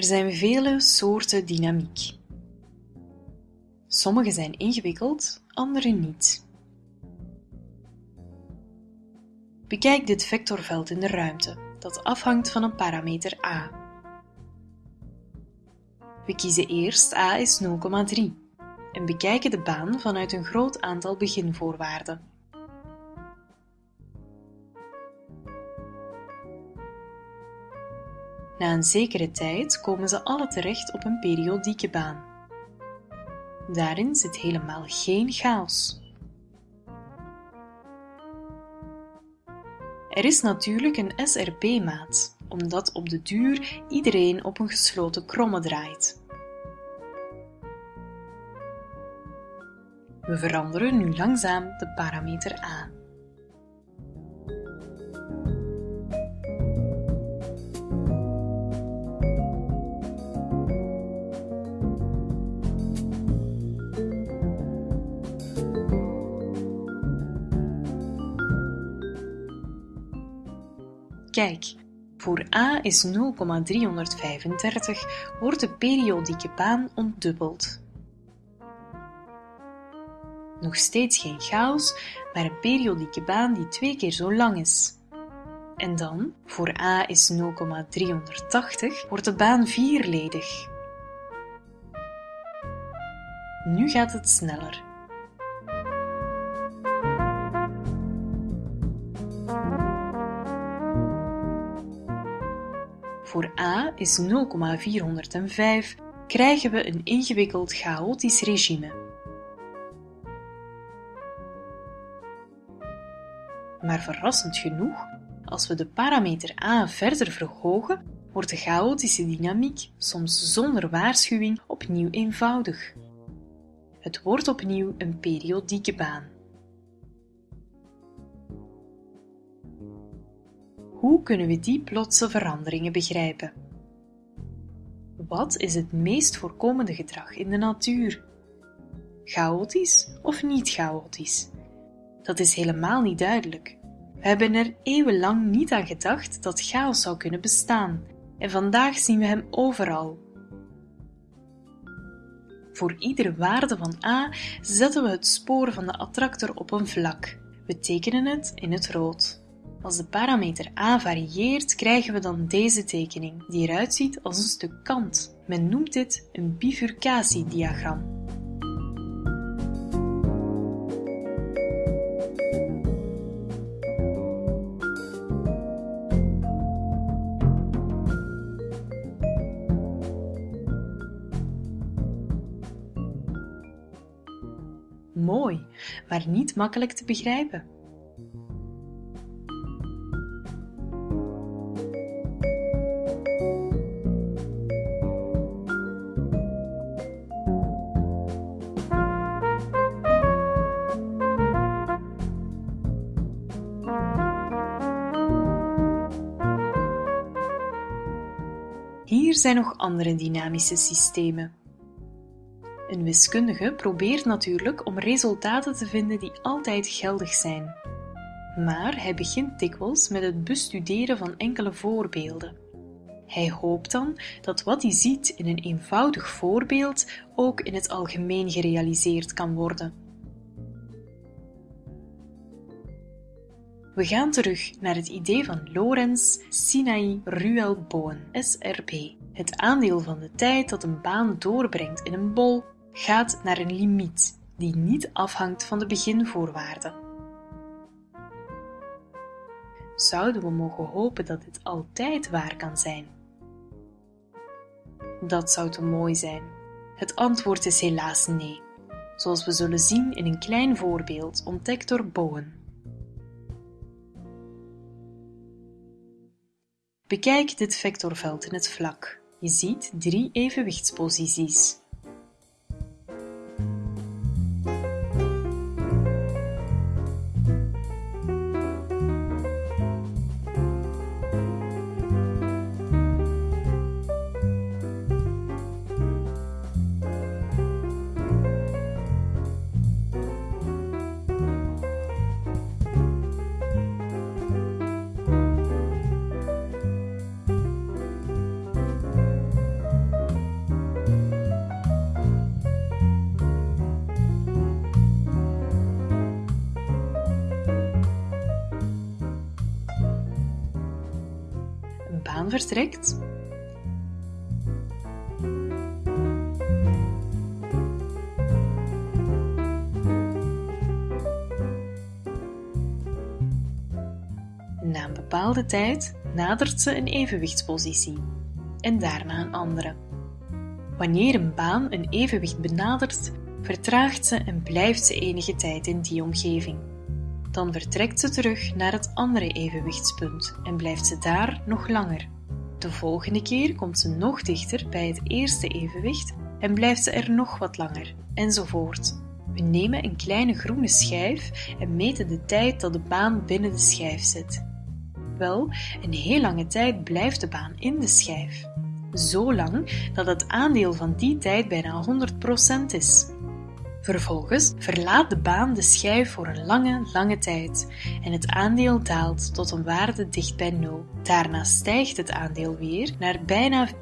Er zijn vele soorten dynamiek. Sommige zijn ingewikkeld, andere niet. Bekijk dit vectorveld in de ruimte, dat afhangt van een parameter a. We kiezen eerst a is 0,3 en bekijken de baan vanuit een groot aantal beginvoorwaarden. Na een zekere tijd komen ze alle terecht op een periodieke baan. Daarin zit helemaal geen chaos. Er is natuurlijk een SRP-maat, omdat op de duur iedereen op een gesloten kromme draait. We veranderen nu langzaam de parameter A. Kijk, voor a is 0,335 wordt de periodieke baan ontdubbeld. Nog steeds geen chaos, maar een periodieke baan die twee keer zo lang is. En dan, voor a is 0,380, wordt de baan vierledig. Nu gaat het sneller. Voor a is 0,405 krijgen we een ingewikkeld chaotisch regime. Maar verrassend genoeg, als we de parameter a verder verhogen, wordt de chaotische dynamiek soms zonder waarschuwing opnieuw eenvoudig. Het wordt opnieuw een periodieke baan. Hoe kunnen we die plotse veranderingen begrijpen? Wat is het meest voorkomende gedrag in de natuur? Chaotisch of niet chaotisch? Dat is helemaal niet duidelijk. We hebben er eeuwenlang niet aan gedacht dat chaos zou kunnen bestaan, en vandaag zien we hem overal. Voor iedere waarde van a zetten we het spoor van de attractor op een vlak. We tekenen het in het rood. Als de parameter a varieert, krijgen we dan deze tekening, die eruit ziet als een stuk kant. Men noemt dit een bifurcatiediagram. Mooi, maar niet makkelijk te begrijpen. Hier zijn nog andere dynamische systemen. Een wiskundige probeert natuurlijk om resultaten te vinden die altijd geldig zijn. Maar hij begint dikwijls met het bestuderen van enkele voorbeelden. Hij hoopt dan dat wat hij ziet in een eenvoudig voorbeeld ook in het algemeen gerealiseerd kan worden. We gaan terug naar het idee van Lorenz Sinai Ruel Bowen, SRP. Het aandeel van de tijd dat een baan doorbrengt in een bol gaat naar een limiet die niet afhangt van de beginvoorwaarden. Zouden we mogen hopen dat dit altijd waar kan zijn? Dat zou te mooi zijn. Het antwoord is helaas nee, zoals we zullen zien in een klein voorbeeld ontdekt door Bowen. Bekijk dit vectorveld in het vlak. Je ziet drie evenwichtsposities. Vertrekt, Na een bepaalde tijd nadert ze een evenwichtspositie en daarna een andere. Wanneer een baan een evenwicht benadert, vertraagt ze en blijft ze enige tijd in die omgeving. Dan vertrekt ze terug naar het andere evenwichtspunt en blijft ze daar nog langer. De volgende keer komt ze nog dichter bij het eerste evenwicht en blijft ze er nog wat langer, enzovoort. We nemen een kleine groene schijf en meten de tijd dat de baan binnen de schijf zit. Wel, een heel lange tijd blijft de baan in de schijf. Zo lang dat het aandeel van die tijd bijna 100% is. Vervolgens verlaat de baan de schijf voor een lange, lange tijd en het aandeel daalt tot een waarde dicht bij 0. Daarna stijgt het aandeel weer naar bijna 100%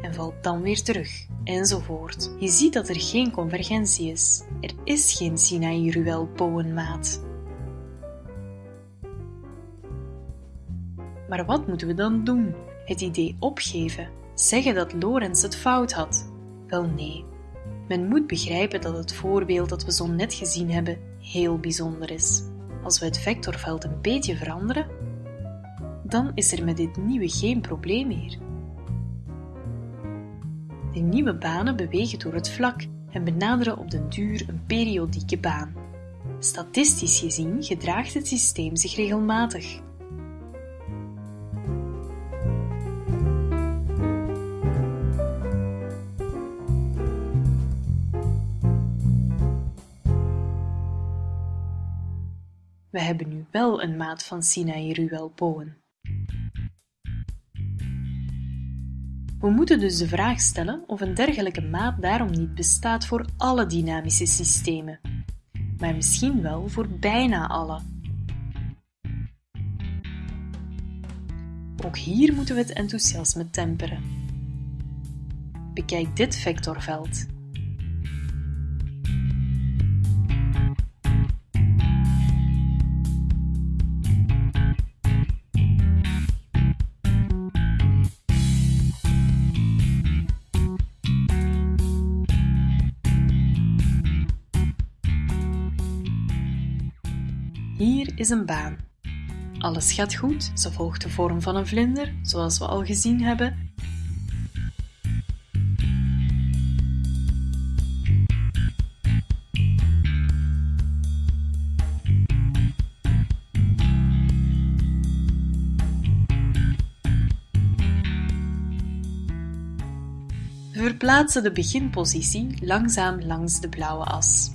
en valt dan weer terug, enzovoort. Je ziet dat er geen convergentie is. Er is geen Sinaï-Ruel-Bowen-maat. Maar wat moeten we dan doen? Het idee opgeven? Zeggen dat Lorenz het fout had? Wel nee. Men moet begrijpen dat het voorbeeld dat we zo net gezien hebben heel bijzonder is. Als we het vectorveld een beetje veranderen, dan is er met dit nieuwe geen probleem meer. De nieuwe banen bewegen door het vlak en benaderen op den duur een periodieke baan. Statistisch gezien gedraagt het systeem zich regelmatig. We hebben nu wel een maat van Sinaï-Ruel-Bowen. We moeten dus de vraag stellen of een dergelijke maat daarom niet bestaat voor alle dynamische systemen, maar misschien wel voor bijna alle. Ook hier moeten we het enthousiasme temperen. Bekijk dit vectorveld. Een baan. Alles gaat goed, ze volgt de vorm van een vlinder, zoals we al gezien hebben. We verplaatsen de beginpositie langzaam langs de blauwe as.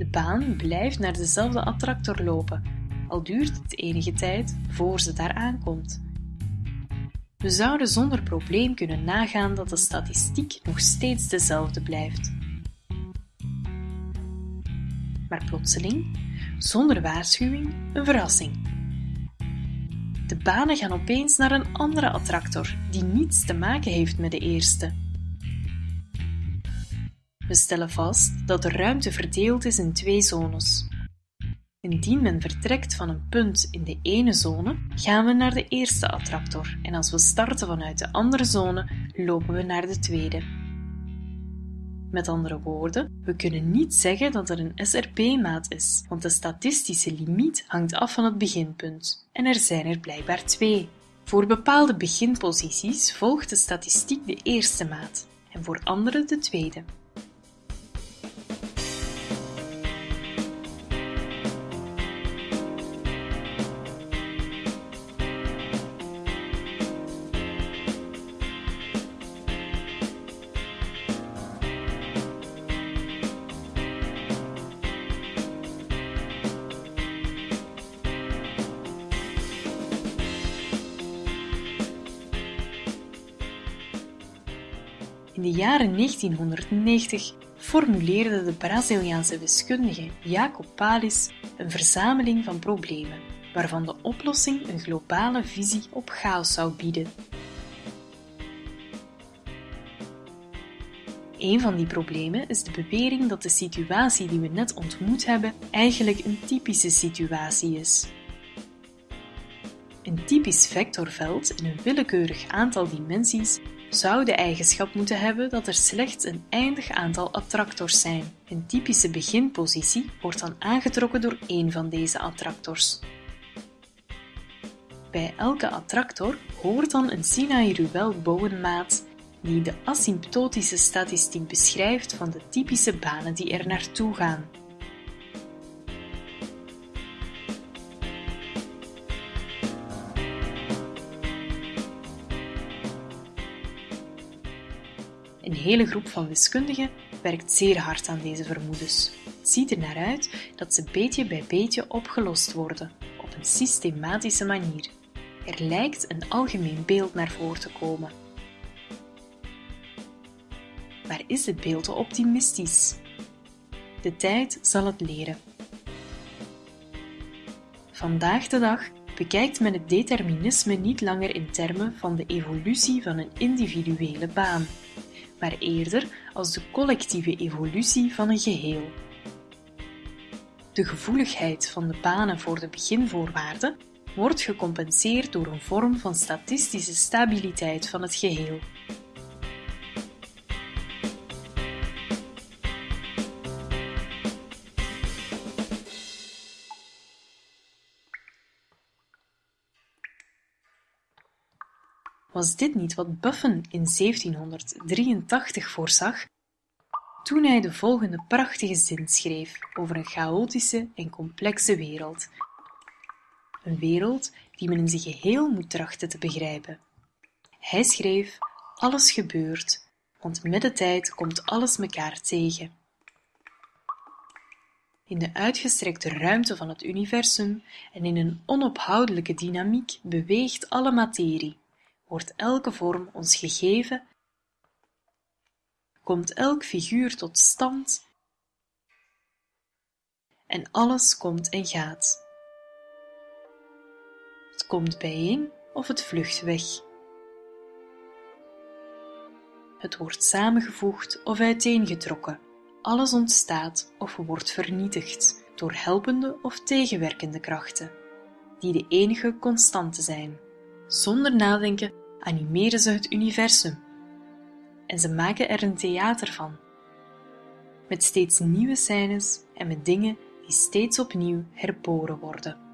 De baan blijft naar dezelfde attractor lopen, al duurt het enige tijd voor ze daar aankomt. We zouden zonder probleem kunnen nagaan dat de statistiek nog steeds dezelfde blijft. Maar plotseling, zonder waarschuwing, een verrassing. De banen gaan opeens naar een andere attractor die niets te maken heeft met de eerste. We stellen vast dat de ruimte verdeeld is in twee zones. Indien men vertrekt van een punt in de ene zone, gaan we naar de eerste attractor en als we starten vanuit de andere zone, lopen we naar de tweede. Met andere woorden, we kunnen niet zeggen dat er een SRP-maat is, want de statistische limiet hangt af van het beginpunt. En er zijn er blijkbaar twee. Voor bepaalde beginposities volgt de statistiek de eerste maat en voor andere de tweede. In de jaren 1990 formuleerde de Braziliaanse wiskundige Jacob Palis een verzameling van problemen, waarvan de oplossing een globale visie op chaos zou bieden. Een van die problemen is de bewering dat de situatie die we net ontmoet hebben eigenlijk een typische situatie is. Een typisch vectorveld in een willekeurig aantal dimensies zou de eigenschap moeten hebben dat er slechts een eindig aantal attractors zijn. Een typische beginpositie wordt dan aangetrokken door één van deze attractors. Bij elke attractor hoort dan een Sinai-Ruel-Bowen-maat die de asymptotische statistiek beschrijft van de typische banen die er naartoe gaan. Hele groep van wiskundigen werkt zeer hard aan deze vermoedens. Het ziet er naar uit dat ze beetje bij beetje opgelost worden, op een systematische manier. Er lijkt een algemeen beeld naar voren te komen. Maar is het beeld te optimistisch? De tijd zal het leren. Vandaag de dag bekijkt men het determinisme niet langer in termen van de evolutie van een individuele baan, maar eerder als de collectieve evolutie van een geheel. De gevoeligheid van de banen voor de beginvoorwaarden wordt gecompenseerd door een vorm van statistische stabiliteit van het geheel. Was dit niet wat Buffon in 1783 voorzag, toen hij de volgende prachtige zin schreef over een chaotische en complexe wereld? Een wereld die men in zijn geheel moet trachten te begrijpen. Hij schreef: Alles gebeurt, want met de tijd komt alles mekaar tegen. In de uitgestrekte ruimte van het universum en in een onophoudelijke dynamiek beweegt alle materie wordt elke vorm ons gegeven, komt elk figuur tot stand en alles komt en gaat. Het komt bijeen of het vlucht weg. Het wordt samengevoegd of uiteengetrokken. Alles ontstaat of wordt vernietigd door helpende of tegenwerkende krachten, die de enige constante zijn. Zonder nadenken animeren ze het universum en ze maken er een theater van. Met steeds nieuwe scènes en met dingen die steeds opnieuw herboren worden.